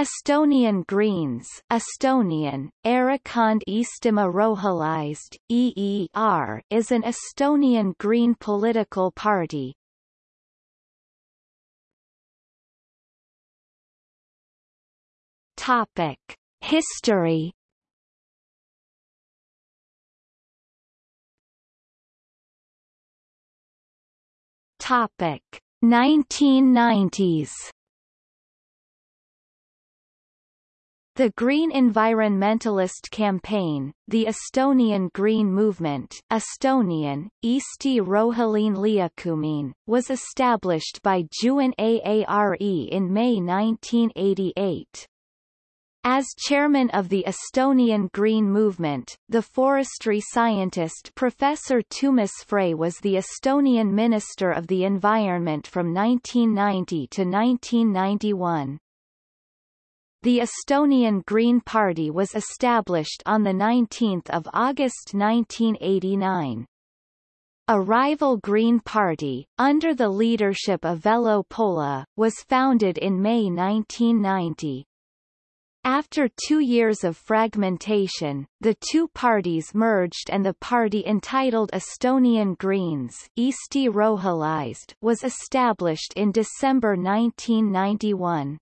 Estonian Greens Estonian, Erakond Eestimaa Rohelised, EER, is an Estonian Green political party. Topic. History Topic 1990s The Green Environmentalist Campaign, the Estonian Green Movement Estonian, Eesti Roheline Liikumine, was established by Juhan Aare in May 1988. As chairman of the Estonian Green Movement, the forestry scientist Professor Toomas Frey was the Estonian Minister of the Environment from 1990 to 1991. The Estonian Green Party was established on 19 August 1989. A rival Green Party, under the leadership of Vello Pohla, was founded in May 1990. After two years of fragmentation, the two parties merged and the party entitled Estonian Greens was established in December 1991.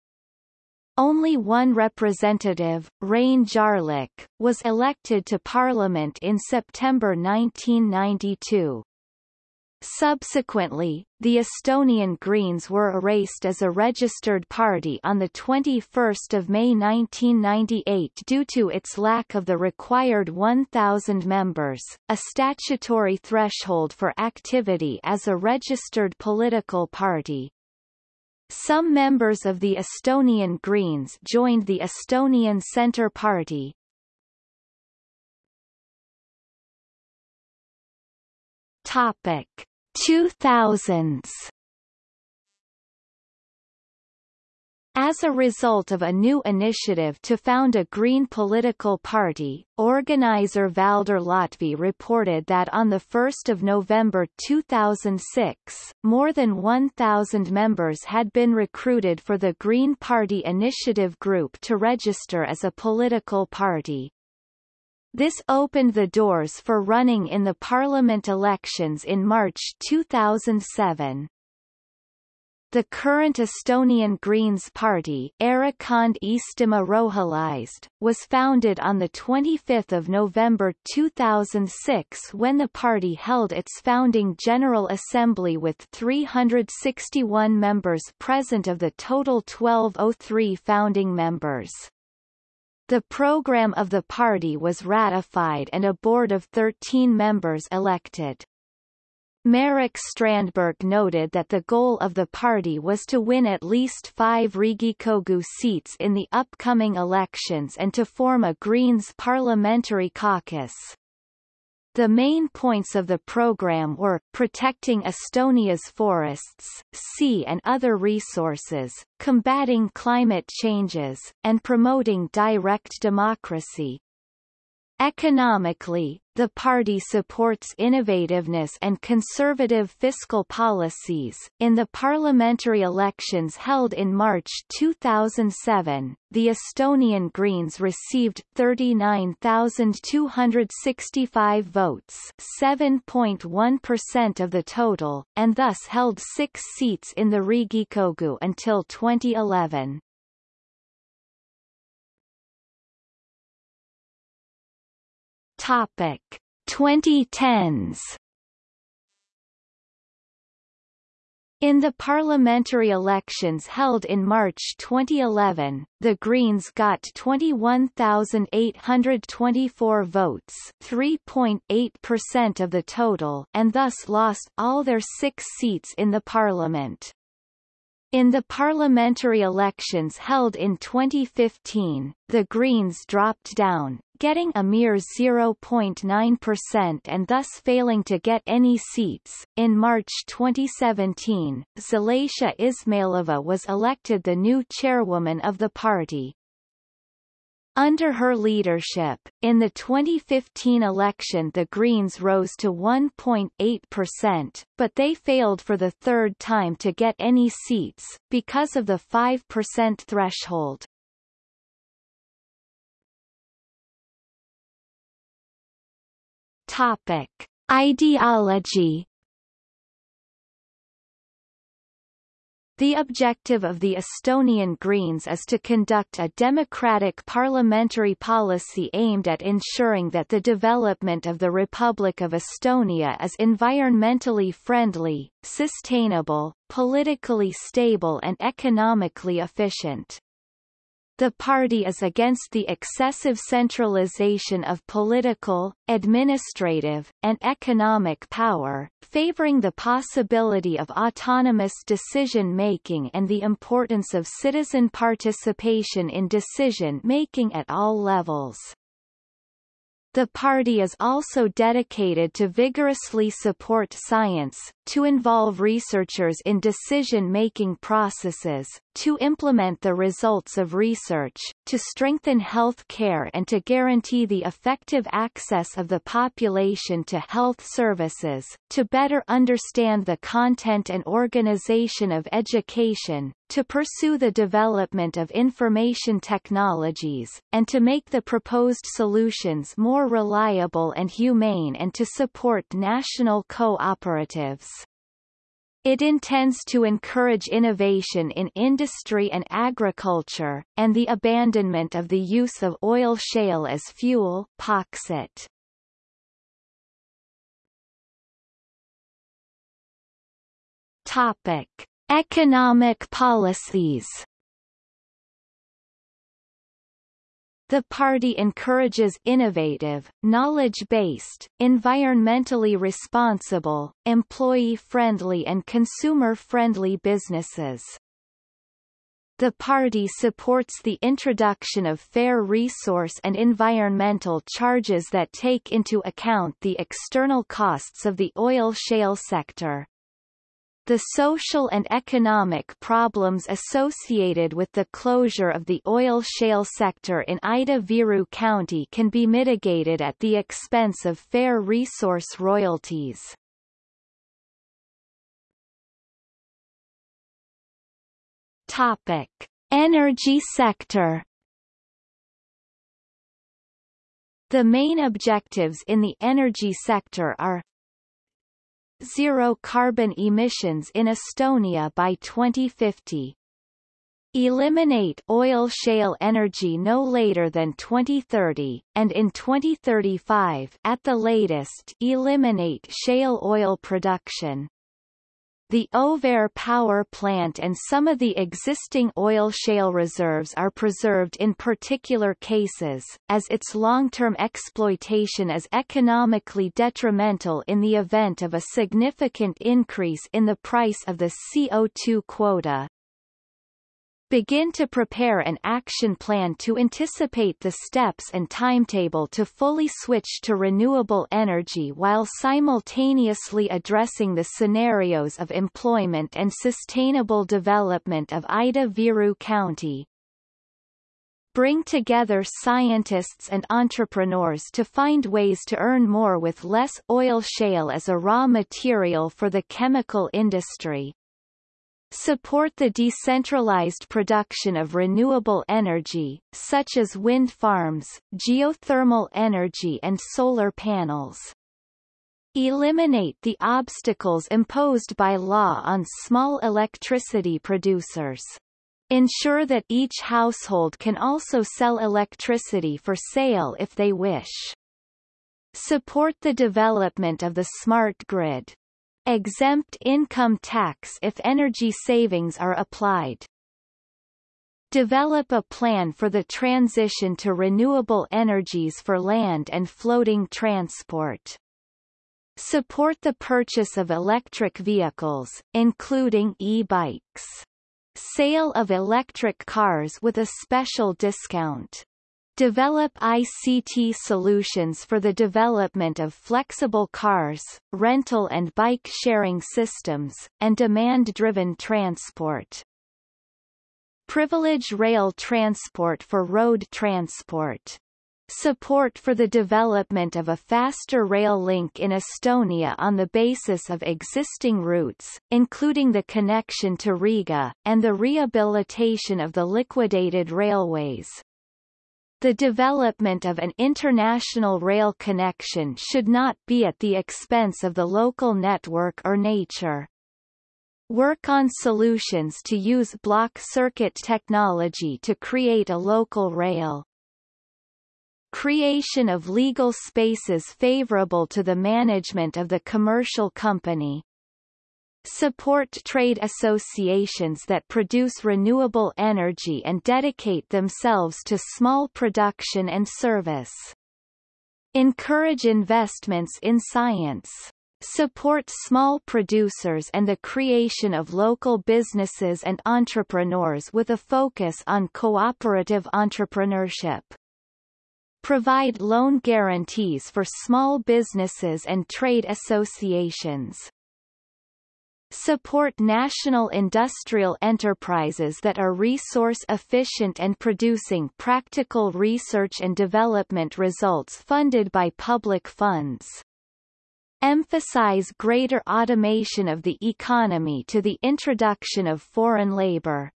Only one representative, Rein Jarlik, was elected to parliament in September 1992. Subsequently, the Estonian Greens were erased as a registered party on 21 May 1998 due to its lack of the required 1,000 members, a statutory threshold for activity as a registered political party. Some members of the Estonian Greens joined the Estonian Centre Party. Topic 2000s As a result of a new initiative to found a Green political party, organizer Valdur Lahtvee reported that on 1 November 2006, more than 1,000 members had been recruited for the Green Party Initiative Group to register as a political party. This opened the doors for running in the parliament elections in March 2007. The current Estonian Greens Party Erakond Rohelised, was founded on 25 November 2006 when the party held its founding General Assembly with 361 members present of the total 1203 founding members. The program of the party was ratified and a board of 13 members elected. Marek Strandberg noted that the goal of the party was to win at least five Riigikogu seats in the upcoming elections and to form a Greens parliamentary caucus. The main points of the program were, protecting Estonia's forests, sea and other resources, combating climate changes, and promoting direct democracy. Economically, the party supports innovativeness and conservative fiscal policies. In the parliamentary elections held in March 2007, the Estonian Greens received 39,265 votes, 7.1% of the total, and thus held six seats in the Riigikogu until 2011. Topic 2010s In the parliamentary elections held in March 2011, the Greens got 21,824 votes 3.8% of the total and thus lost all their six seats in the parliament. In the parliamentary elections held in 2015, the Greens dropped down, getting a mere 0.9% and thus failing to get any seats. In March 2017, Zalatia Izmailova was elected the new chairwoman of the party. Under her leadership, in the 2015 election the Greens rose to 1.8%, but they failed for the third time to get any seats, because of the 5% threshold. Topic. Ideology The objective of the Estonian Greens is to conduct a democratic parliamentary policy aimed at ensuring that the development of the Republic of Estonia is environmentally friendly, sustainable, politically stable and economically efficient. The party is against the excessive centralization of political, administrative, and economic power, favoring the possibility of autonomous decision-making and the importance of citizen participation in decision-making at all levels. The party is also dedicated to vigorously support science, to involve researchers in decision-making processes, to implement the results of research, to strengthen health care and to guarantee the effective access of the population to health services, to better understand the content and organization of education, to pursue the development of information technologies, and to make the proposed solutions more reliable and humane and to support national cooperatives. It intends to encourage innovation in industry and agriculture, and the abandonment of the use of oil shale as fuel Pauxit. Topic. Economic policies The party encourages innovative, knowledge-based, environmentally responsible, employee-friendly and consumer-friendly businesses. The party supports the introduction of fair resource and environmental charges that take into account the external costs of the oil shale sector. The social and economic problems associated with the closure of the oil shale sector in Ida-Viru County can be mitigated at the expense of fair resource royalties. Topic. Energy sector The main objectives in the energy sector are zero carbon emissions in Estonia by 2050. Eliminate oil shale energy no later than 2030, and in 2035 at the latest eliminate shale oil production. The Auvere power plant and some of the existing oil shale reserves are preserved in particular cases, as its long-term exploitation is economically detrimental in the event of a significant increase in the price of the CO2 quota begin to prepare an action plan to anticipate the steps and timetable to fully switch to renewable energy while simultaneously addressing the scenarios of employment and sustainable development of Ida-Viru County. Bring together scientists and entrepreneurs to find ways to earn more with less oil shale as a raw material for the chemical industry support the decentralized production of renewable energy, such as wind farms, geothermal energy and solar panels. Eliminate the obstacles imposed by law on small electricity producers. Ensure that each household can also sell electricity for sale if they wish. Support the development of the smart grid exempt income tax if energy savings are applied. Develop a plan for the transition to renewable energies for land and floating transport. Support the purchase of electric vehicles, including e-bikes. Sale of electric cars with a special discount. Develop ICT solutions for the development of flexible cars, rental and bike-sharing systems, and demand-driven transport. Privilege rail transport for road transport. Support for the development of a faster rail link in Estonia on the basis of existing routes, including the connection to Riga, and the rehabilitation of the liquidated railways. The development of an international rail connection should not be at the expense of the local network or nature. Work on solutions to use block circuit technology to create a local rail. Creation of legal spaces favorable to the management of the commercial company. Support trade associations that produce renewable energy and dedicate themselves to small production and service. Encourage investments in science. Support small producers and the creation of local businesses and entrepreneurs with a focus on cooperative entrepreneurship. Provide loan guarantees for small businesses and trade associations. Support national industrial enterprises that are resource efficient and producing practical research and development results funded by public funds. Emphasize greater automation of the economy to the introduction of foreign labor.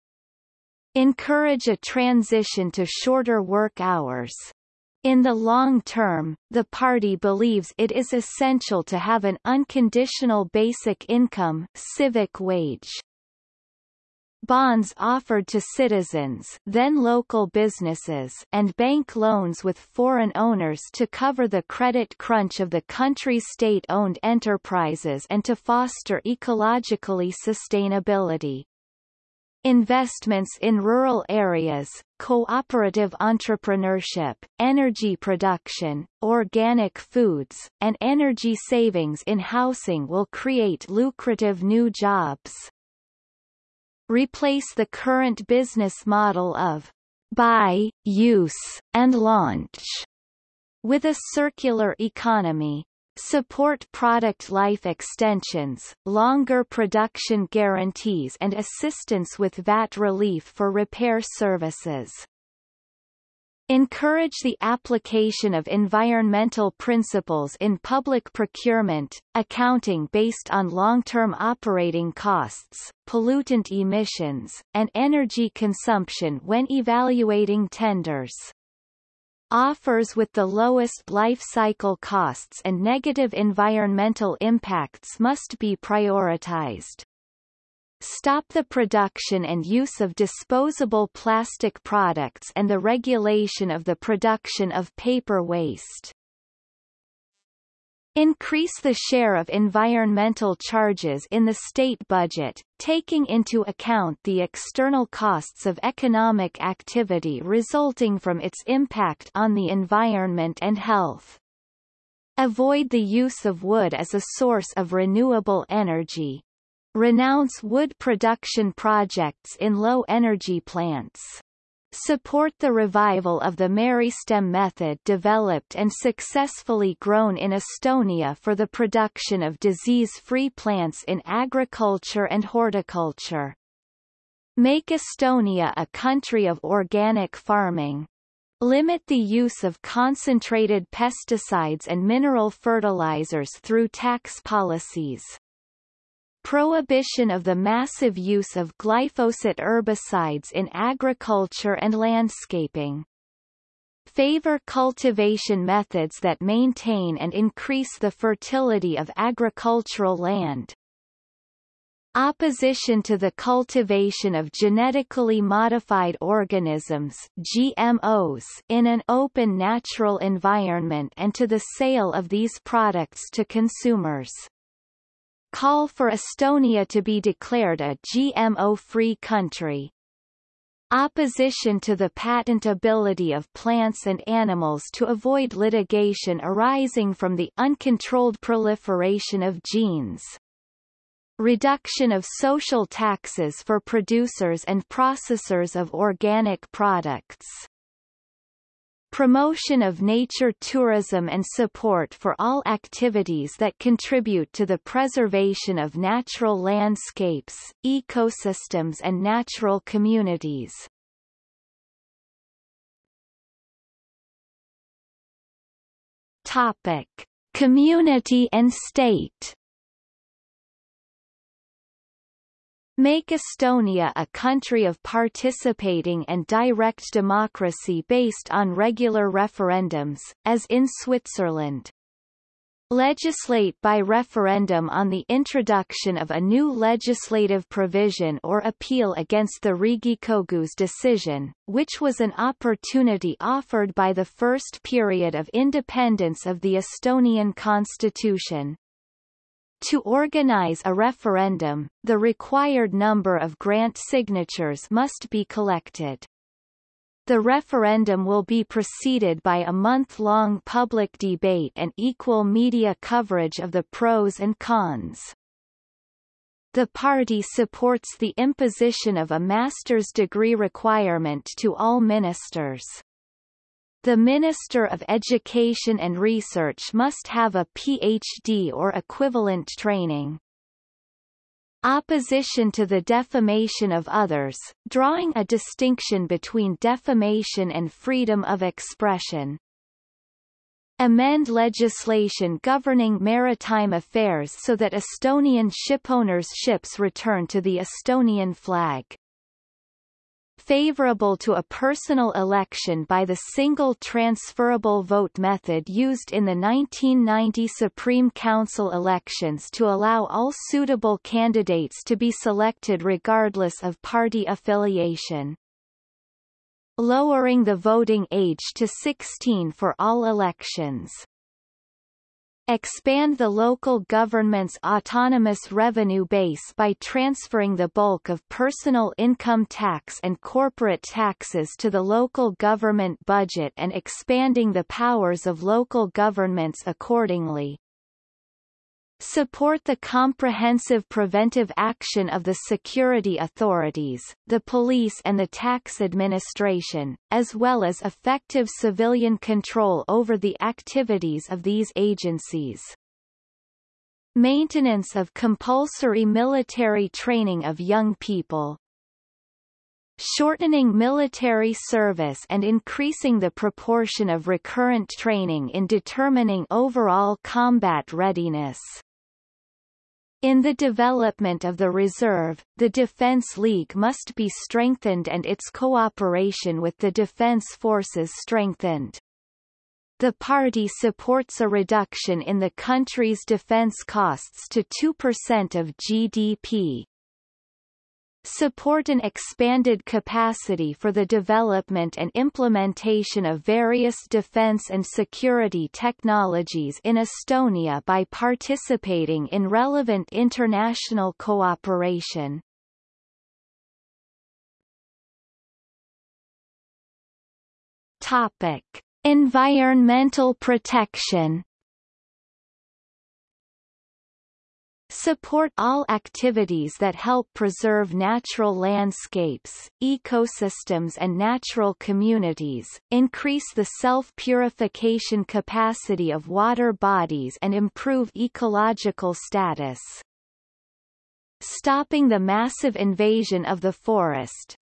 Encourage a transition to shorter work hours. In the long term, the party believes it is essential to have an unconditional basic income civic wage. Bonds offered to citizens then local businesses and bank loans with foreign owners to cover the credit crunch of the country's state-owned enterprises and to foster ecologically sustainability. Investments in rural areas, cooperative entrepreneurship, energy production, organic foods, and energy savings in housing will create lucrative new jobs. Replace the current business model of buy, use, and launch with a circular economy. Support product life extensions, longer production guarantees and assistance with VAT relief for repair services. Encourage the application of environmental principles in public procurement, accounting based on long-term operating costs, pollutant emissions, and energy consumption when evaluating tenders. Offers with the lowest life cycle costs and negative environmental impacts must be prioritized. Stop the production and use of disposable plastic products and the regulation of the production of paper waste. Increase the share of environmental charges in the state budget, taking into account the external costs of economic activity resulting from its impact on the environment and health. Avoid the use of wood as a source of renewable energy. Renounce wood production projects in low-energy plants. Support the revival of the Meristem method developed and successfully grown in Estonia for the production of disease-free plants in agriculture and horticulture. Make Estonia a country of organic farming. Limit the use of concentrated pesticides and mineral fertilizers through tax policies. Prohibition of the massive use of glyphosate herbicides in agriculture and landscaping. Favor cultivation methods that maintain and increase the fertility of agricultural land. Opposition to the cultivation of genetically modified organisms GMOs in an open natural environment and to the sale of these products to consumers call for Estonia to be declared a GMO-free country. Opposition to the patentability of plants and animals to avoid litigation arising from the uncontrolled proliferation of genes. Reduction of social taxes for producers and processors of organic products promotion of nature tourism and support for all activities that contribute to the preservation of natural landscapes, ecosystems and natural communities. Topic. Community and state Make Estonia a country of participating and direct democracy based on regular referendums, as in Switzerland. Legislate by referendum on the introduction of a new legislative provision or appeal against the Riigikogu's decision, which was an opportunity offered by the first period of independence of the Estonian constitution. To organize a referendum, the required number of grant signatures must be collected. The referendum will be preceded by a month-long public debate and equal media coverage of the pros and cons. The party supports the imposition of a master's degree requirement to all ministers. The Minister of Education and Research must have a PhD or equivalent training. Opposition to the defamation of others, drawing a distinction between defamation and freedom of expression. Amend legislation governing maritime affairs so that Estonian shipowners' ships return to the Estonian flag favorable to a personal election by the single transferable vote method used in the 1990 Supreme Council elections to allow all suitable candidates to be selected regardless of party affiliation. Lowering the voting age to 16 for all elections expand the local government's autonomous revenue base by transferring the bulk of personal income tax and corporate taxes to the local government budget and expanding the powers of local governments accordingly. Support the comprehensive preventive action of the security authorities, the police and the tax administration, as well as effective civilian control over the activities of these agencies. Maintenance of compulsory military training of young people, shortening military service and increasing the proportion of recurrent training in determining overall combat readiness. In the development of the reserve, the Defence League must be strengthened and its cooperation with the defence forces strengthened. The party supports a reduction in the country's defence costs to 2% of GDP support an expanded capacity for the development and implementation of various defense and security technologies in Estonia by participating in relevant international cooperation. Topic: Environmental protection Support all activities that help preserve natural landscapes, ecosystems and natural communities, increase the self-purification capacity of water bodies and improve ecological status. Stopping the massive invasion of the forest,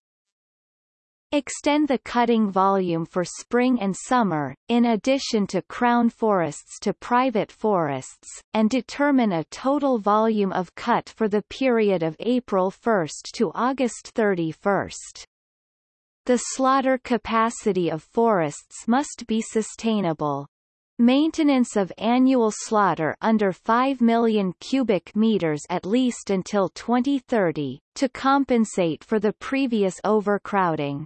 Extend the cutting volume for spring and summer, in addition to crown forests to private forests, and determine a total volume of cut for the period of April 1 to August 31. The slaughter capacity of forests must be sustainable. Maintenance of annual slaughter under 5 million cubic meters at least until 2030, to compensate for the previous overcrowding.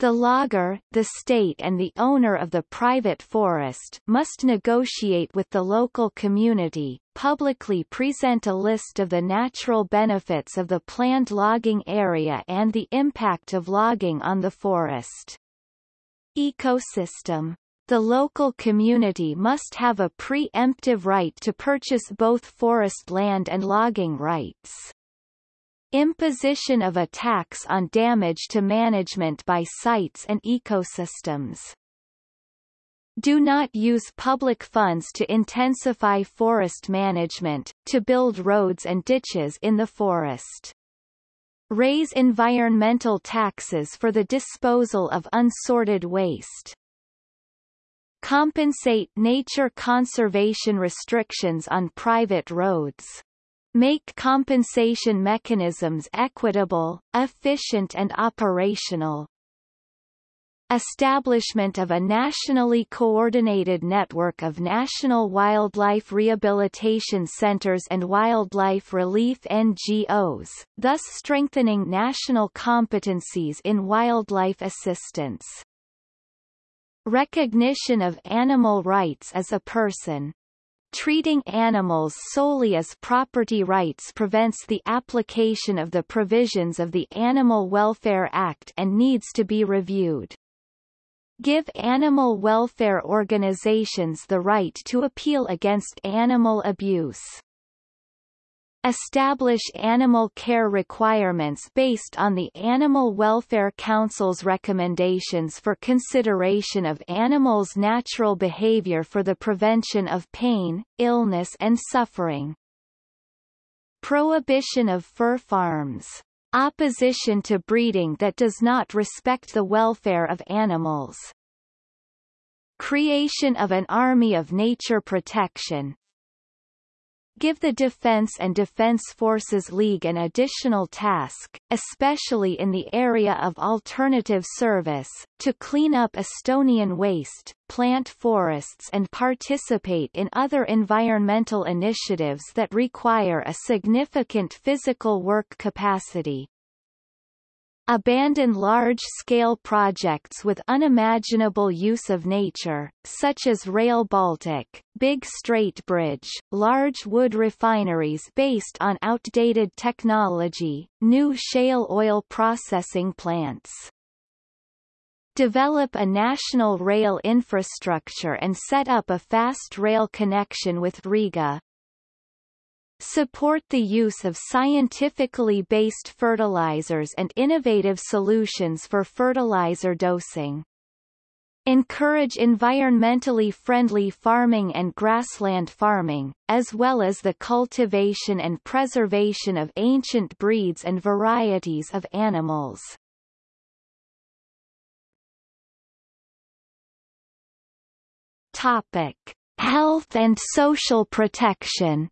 The logger, the state and the owner of the private forest must negotiate with the local community, publicly present a list of the natural benefits of the planned logging area and the impact of logging on the forest. Ecosystem the local community must have a pre-emptive right to purchase both forest land and logging rights. Imposition of a tax on damage to management by sites and ecosystems. Do not use public funds to intensify forest management, to build roads and ditches in the forest. Raise environmental taxes for the disposal of unsorted waste. Compensate nature conservation restrictions on private roads. Make compensation mechanisms equitable, efficient and operational. Establishment of a nationally coordinated network of national wildlife rehabilitation centers and wildlife relief NGOs, thus strengthening national competencies in wildlife assistance. Recognition of animal rights as a person, Treating animals solely as property rights prevents the application of the provisions of the Animal Welfare Act and needs to be reviewed. Give animal welfare organizations the right to appeal against animal abuse. Establish animal care requirements based on the Animal Welfare Council's recommendations for consideration of animals' natural behavior for the prevention of pain, illness and suffering. Prohibition of fur farms Opposition to breeding that does not respect the welfare of animals. Creation of an army of nature protection, give the Defense and Defense Forces League an additional task, especially in the area of alternative service, to clean up Estonian waste, plant forests and participate in other environmental initiatives that require a significant physical work capacity abandon large-scale projects with unimaginable use of nature, such as Rail Baltic, Big Strait Bridge, large wood refineries based on outdated technology, new shale oil processing plants. Develop a national rail infrastructure and set up a fast rail connection with Riga, Support the use of scientifically based fertilizers and innovative solutions for fertilizer dosing. Encourage environmentally friendly farming and grassland farming, as well as the cultivation and preservation of ancient breeds and varieties of animals. Topic. Health and social protection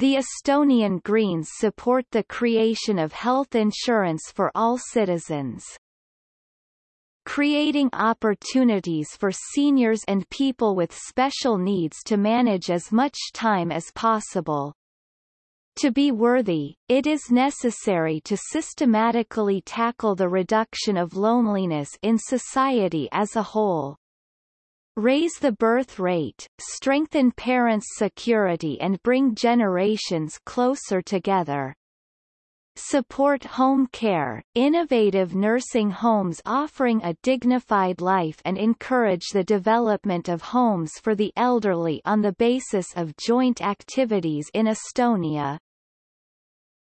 The Estonian Greens support the creation of health insurance for all citizens. Creating opportunities for seniors and people with special needs to manage as much time as possible. To be worthy, it is necessary to systematically tackle the reduction of loneliness in society as a whole raise the birth rate, strengthen parents' security and bring generations closer together. Support home care, innovative nursing homes offering a dignified life and encourage the development of homes for the elderly on the basis of joint activities in Estonia.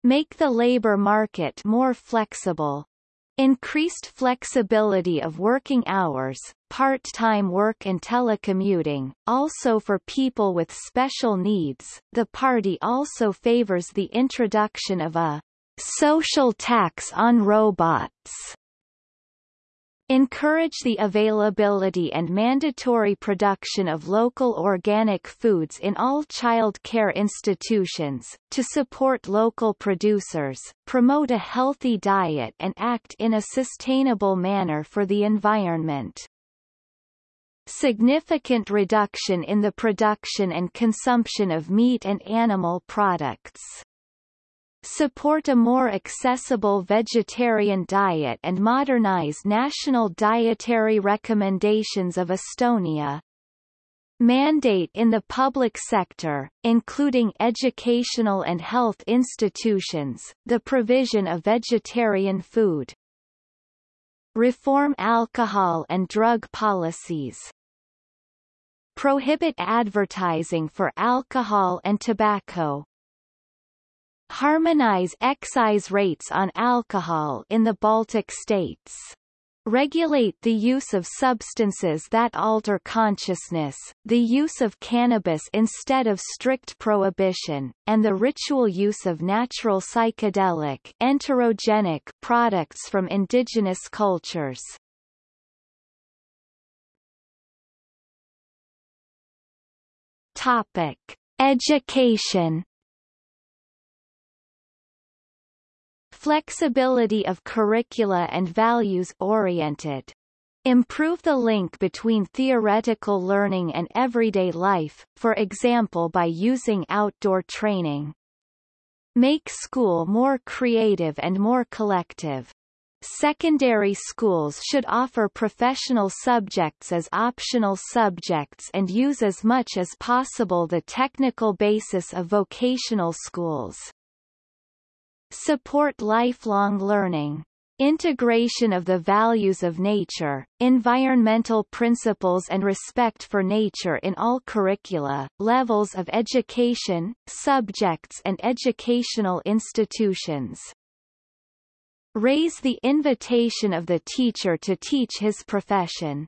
Make the labor market more flexible, Increased flexibility of working hours, part-time work and telecommuting, also for people with special needs. The party also favors the introduction of a social tax on robots Encourage the availability and mandatory production of local organic foods in all child care institutions, to support local producers, promote a healthy diet and act in a sustainable manner for the environment. Significant reduction in the production and consumption of meat and animal products support a more accessible vegetarian diet and modernize national dietary recommendations of Estonia. Mandate in the public sector, including educational and health institutions, the provision of vegetarian food. Reform alcohol and drug policies. Prohibit advertising for alcohol and tobacco, Harmonize excise rates on alcohol in the Baltic states. Regulate the use of substances that alter consciousness, the use of cannabis instead of strict prohibition, and the ritual use of natural psychedelic entheogenic products from indigenous cultures. Topic. Education Flexibility of curricula and values-oriented. Improve the link between theoretical learning and everyday life, for example by using outdoor training. Make school more creative and more collective. Secondary schools should offer professional subjects as optional subjects and use as much as possible the technical basis of vocational schools. Support lifelong learning. Integration of the values of nature, environmental principles and respect for nature in all curricula, levels of education, subjects and educational institutions. Raise the invitation of the teacher to teach his profession.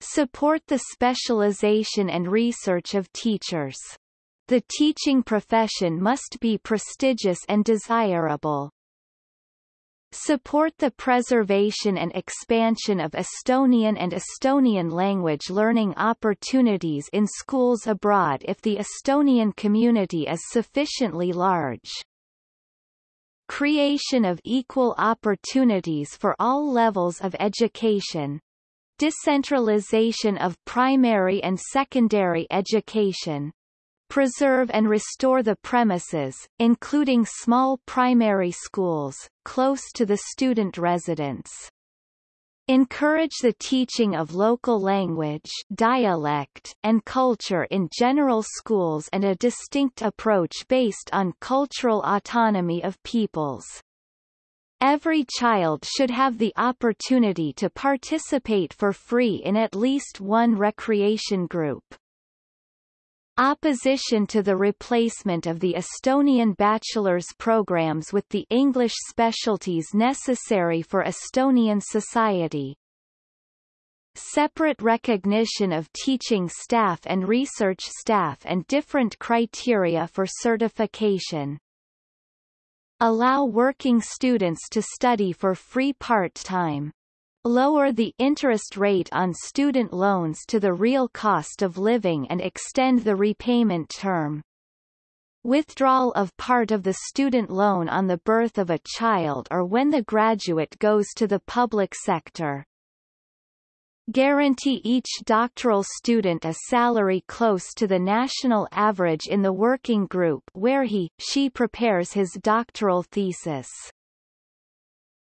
Support the specialization and research of teachers. The teaching profession must be prestigious and desirable. Support the preservation and expansion of Estonian and Estonian language learning opportunities in schools abroad if the Estonian community is sufficiently large. Creation of equal opportunities for all levels of education, decentralization of primary and secondary education, preserve and restore the premises, including small primary schools, close to the student residence. Encourage the teaching of local language dialect, and culture in general schools and a distinct approach based on cultural autonomy of peoples. Every child should have the opportunity to participate for free in at least one recreation group. Opposition to the replacement of the Estonian bachelor's programs with the English specialties necessary for Estonian society. Separate recognition of teaching staff and research staff and different criteria for certification. Allow working students to study for free part-time lower the interest rate on student loans to the real cost of living and extend the repayment term. Withdrawal of part of the student loan on the birth of a child or when the graduate goes to the public sector. Guarantee each doctoral student a salary close to the national average in the working group where he, she prepares his doctoral thesis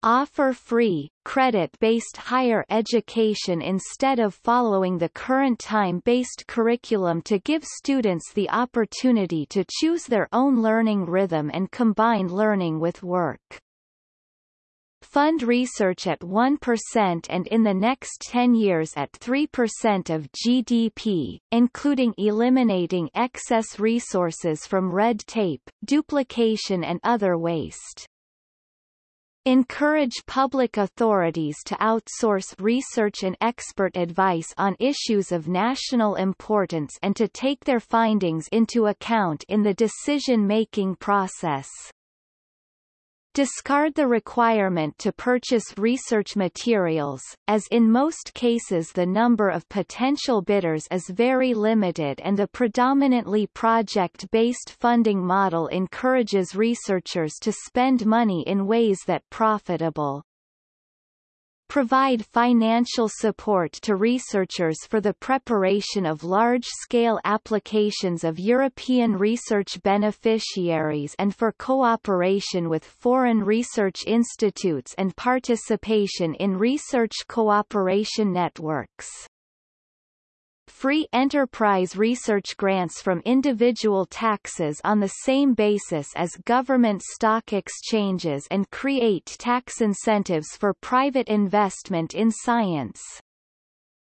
offer free, credit-based higher education instead of following the current time-based curriculum to give students the opportunity to choose their own learning rhythm and combine learning with work. Fund research at 1% and in the next 10 years at 3% of GDP, including eliminating excess resources from red tape, duplication and other waste. Encourage public authorities to outsource research and expert advice on issues of national importance and to take their findings into account in the decision-making process. Discard the requirement to purchase research materials, as in most cases the number of potential bidders is very limited and the predominantly project-based funding model encourages researchers to spend money in ways that profitable provide financial support to researchers for the preparation of large-scale applications of European research beneficiaries and for cooperation with foreign research institutes and participation in research cooperation networks free enterprise research grants from individual taxes on the same basis as government stock exchanges and create tax incentives for private investment in science.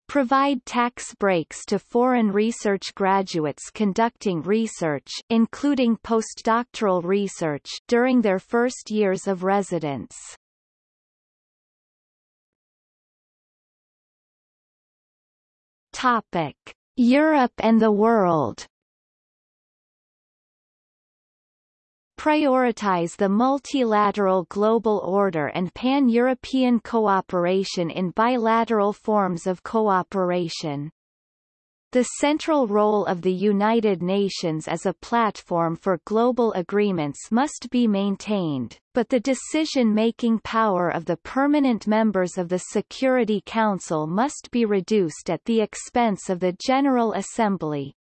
Provide tax breaks to foreign research graduates conducting research including postdoctoral research during their first years of residence. Topic: Europe and the world. Prioritize the multilateral global order and pan-European cooperation in bilateral forms of cooperation. The central role of the United Nations as a platform for global agreements must be maintained, but the decision-making power of the permanent members of the Security Council must be reduced at the expense of the General Assembly.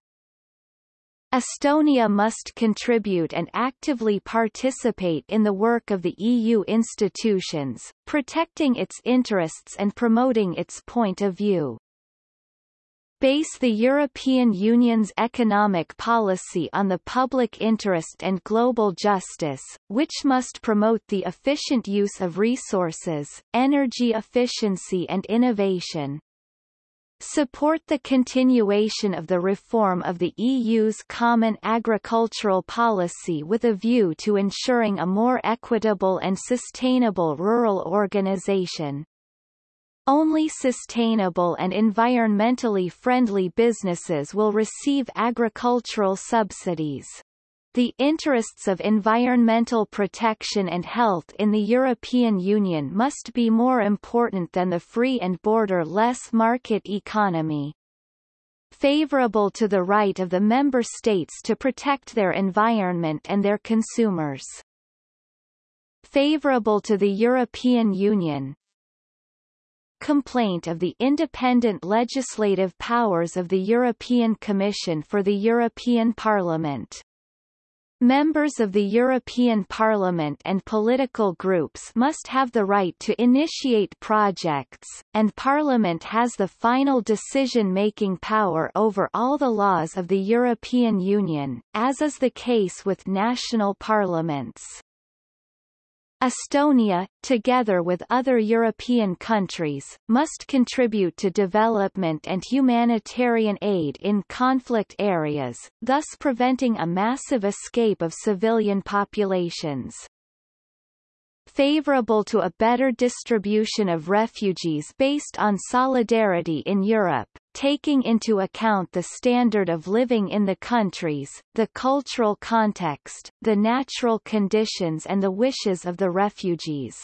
Estonia must contribute and actively participate in the work of the EU institutions, protecting its interests and promoting its point of view base the European Union's economic policy on the public interest and global justice, which must promote the efficient use of resources, energy efficiency and innovation. Support the continuation of the reform of the EU's common agricultural policy with a view to ensuring a more equitable and sustainable rural organization. Only sustainable and environmentally friendly businesses will receive agricultural subsidies. The interests of environmental protection and health in the European Union must be more important than the free and border-less market economy. Favorable to the right of the member states to protect their environment and their consumers. Favorable to the European Union, complaint of the independent legislative powers of the European Commission for the European Parliament. Members of the European Parliament and political groups must have the right to initiate projects, and Parliament has the final decision-making power over all the laws of the European Union, as is the case with national parliaments. Estonia, together with other European countries, must contribute to development and humanitarian aid in conflict areas, thus preventing a massive escape of civilian populations. Favorable to a better distribution of refugees based on solidarity in Europe, taking into account the standard of living in the countries, the cultural context, the natural conditions and the wishes of the refugees.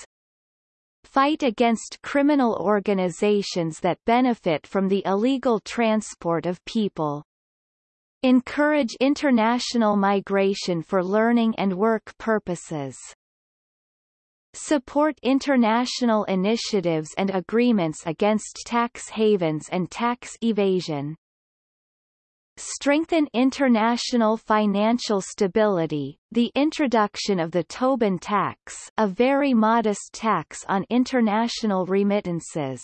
Fight against criminal organizations that benefit from the illegal transport of people. Encourage international migration for learning and work purposes support international initiatives and agreements against tax havens and tax evasion. Strengthen international financial stability, the introduction of the Tobin tax a very modest tax on international remittances.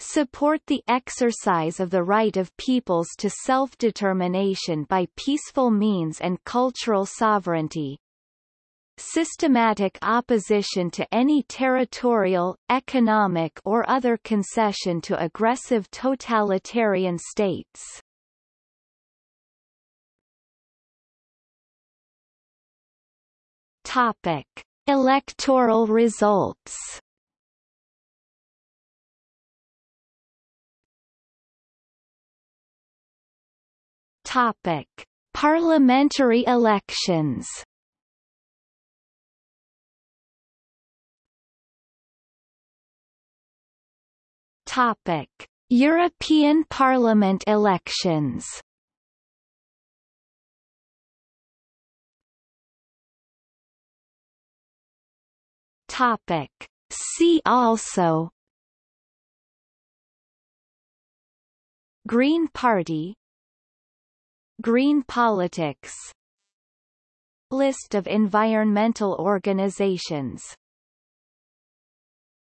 Support the exercise of the right of peoples to self-determination by peaceful means and cultural sovereignty, systematic opposition to any territorial, economic or other concession to aggressive totalitarian states. Topic: Electoral results. Topic: Parliamentary elections. Topic: European Parliament elections. Topic: See also. Green Party. Green politics. List of environmental organizations